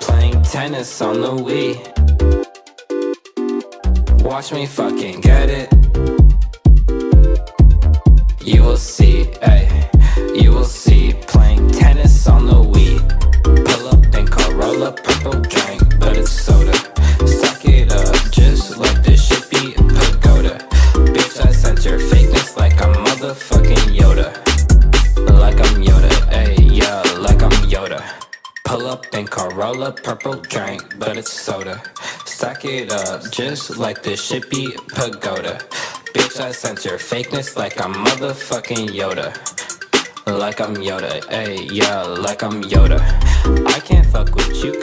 Playing tennis on the Wii. Watch me fucking get it. You will see, ayy. You will see. Playing tennis on the Wii. Pull up and call, roll up purple drink, but it's soda. Suck it up, just like this shit be a pagoda. Bitch, I sense your fakeness like I'm motherfucking Yoda. Like I'm Yoda, ayy, yeah, like I'm Yoda. Pull up and call, roll up purple drink, but it's soda. Stack it up, just like the shippy pagoda. Bitch, I sense your fakeness like I'm motherfucking Yoda. Like I'm Yoda, ayy, yeah, like I'm Yoda. I can't fuck with you